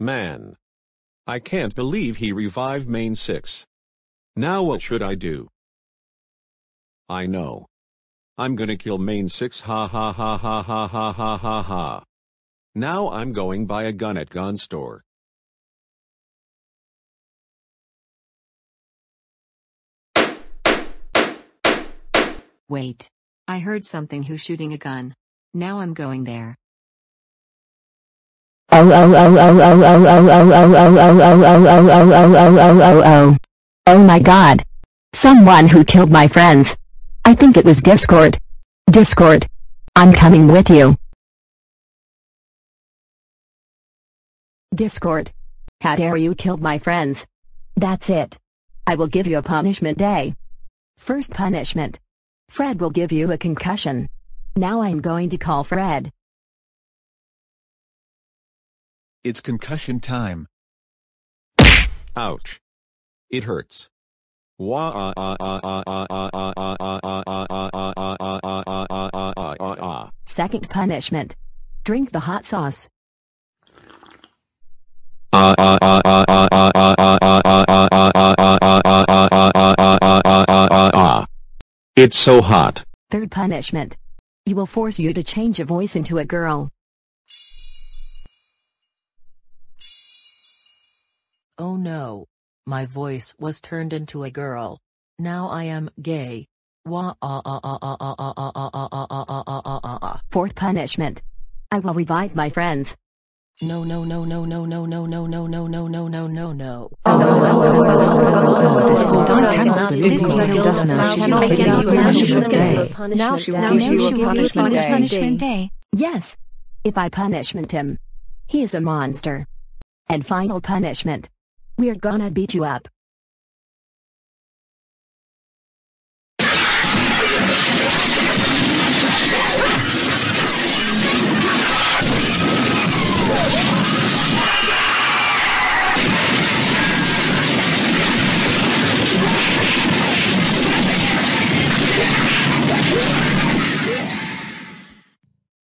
Man. I can't believe he revived Mane 6. Now what should I do? I know. I'm gonna kill Mane 6 ha ha ha ha ha ha ha ha ha. Now I'm going buy a gun at gun store. Wait. I heard something who's shooting a gun. Now I'm going there. Oh oh oh oh oh oh oh oh oh oh oh oh oh oh oh oh oh oh oh Oh Oh my god. Someone who killed my friends. I think it was Discord. Discord. I'm coming with you. Discord. How dare you kill my friends? That's it. I will give you a punishment day. First punishment. Fred will give you a concussion. Now I'm going to call Fred. It's concussion time. Ouch. It hurts. Wah Second punishment. Drink the hot sauce. It's so hot. Third punishment. You will force you to change a voice into a girl. Oh no. My voice was turned into a girl. Now I am gay. Wah ah ah ah ah ah ah ah ah ah ah ah ah ah ah ah Fourth punishment. I will revive my friends. No no no no no no no no no no no no no no no. Discord, I cannot believe this does now. She will give you a punishment day. Now she will give you a punishment day. Yes. If I punishment him. He is a monster. And final punishment. We're gonna beat you up.